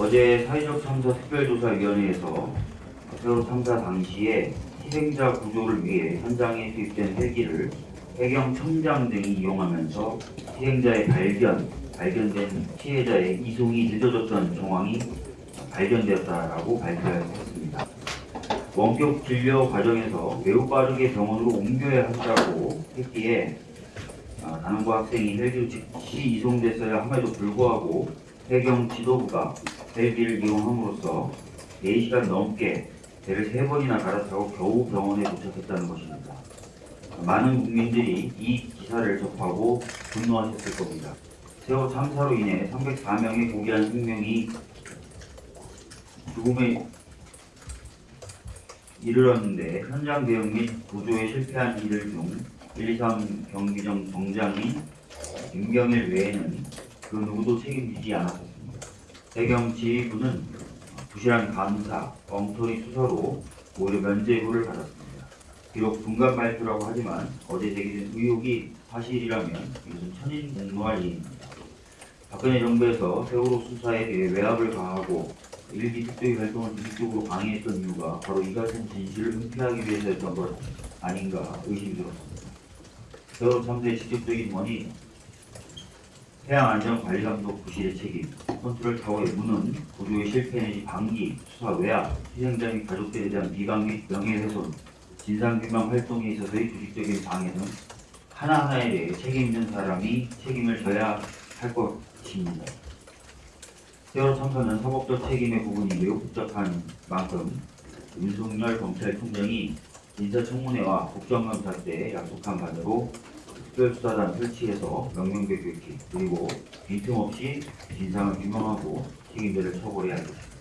어제 사회적 참사 특별조사위원회에서 세월호 참사 당시에 희생자 구조를 위해 현장에 투입된 헬기를 해경 청장 등이 이용하면서 희생자의 발견, 발견된 피해자의 이송이 늦어졌던 정황이 발견되었다라고 발표했습니다. 원격 진료 과정에서 매우 빠르게 병원으로 옮겨야 한다고 했기에 아, 단원고 학생이 헬기로 즉시 이송됐어야 함에도 불구하고 해경 지도부가 헬기를 이용함으로써 4시간 넘게 배를 3번이나 갈아타고 겨우 병원에 도착했다는 것입니다. 많은 국민들이 이 기사를 접하고 분노하셨을 겁니다. 세월 참사로 인해 304명의 고귀한 생명이 죽음에 이르렀는데 현장 대응 및 구조에 실패한 이들 중 123 경비정 정장인 김경일 외에는 그 누구도 책임지지 않았습니다. 해경 지휘부는 부실한 감사, 엉터리 수사로 오히려 면죄부를 받았습니다. 비록 분간 발표라고 하지만 어제 제기된 의혹이 사실이라면 이것은 천인공노할 일입니다. 박근혜 정부에서 세월호 수사에 대해 외압을 가하고 일기 특조위 활동을 지속적으로 방해했던 이유가 바로 이 같은 진실을 은폐하기 위해서였던 것 아닌가 의심이 들었습니다. 세월호 참사의 직접적인 원인, 해양안전관리감독 부실의 책임, 컨트롤 타워의 무능, 구조의 실패 내지 방기, 수사 외압, 희생자 및 가족들에 대한 비방 및 명예훼손, 진상규명 활동에 있어서의 조직적인 방해 등 하나하나에 대해 책임 있는 사람이 책임을 져야 할 것입니다. 세월호 참사는 사법적 책임의 부분이 매우 복잡한 만큼 윤석열 검찰총장이 인사청문회와 국정감사 때 약속한 바대로 특별수사단 설치해서 명명백 교체 그리고 빈틈없이 진상을 규명하고 책임자를 처벌해야 할 것입니다.